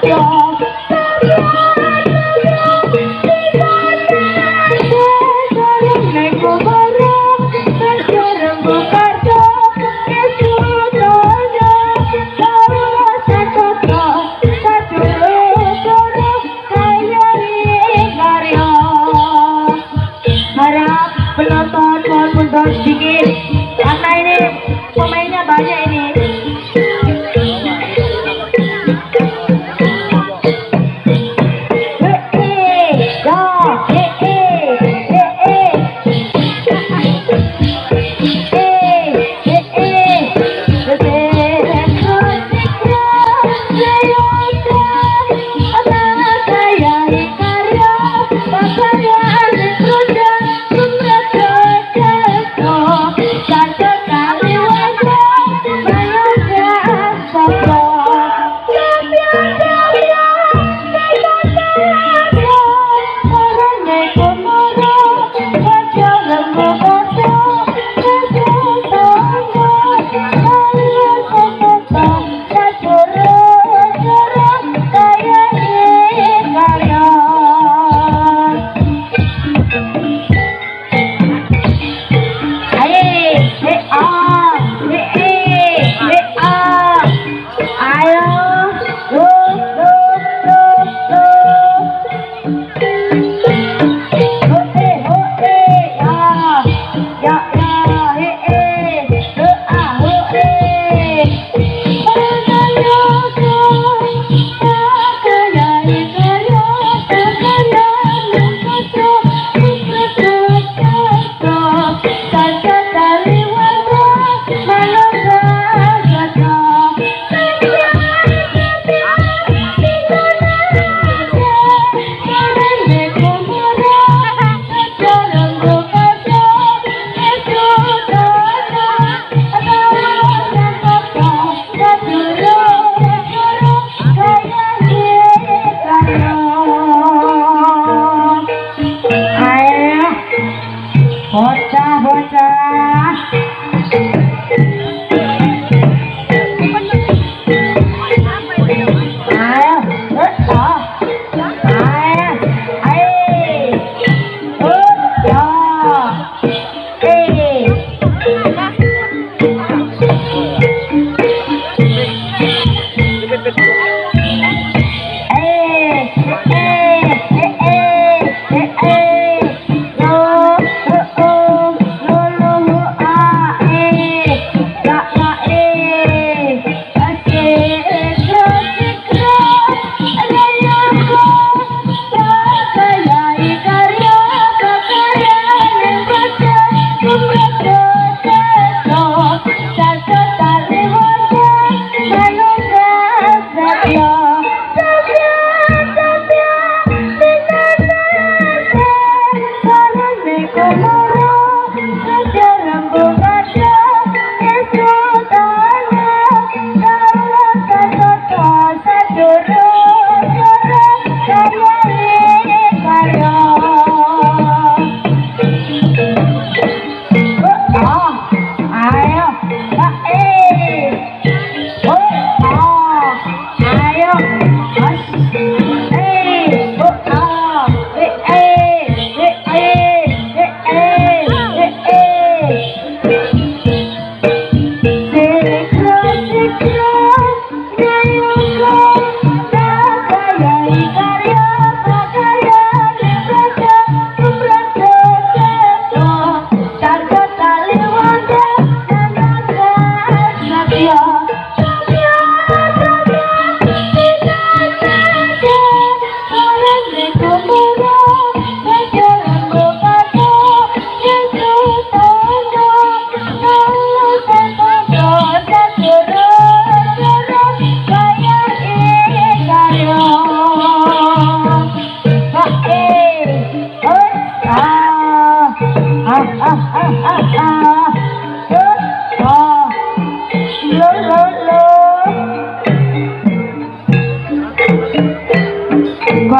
Deus. Bocah 在哪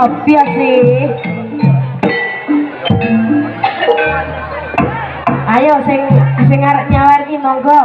kopiah sih ayo sing sing arep nyawer ki monggo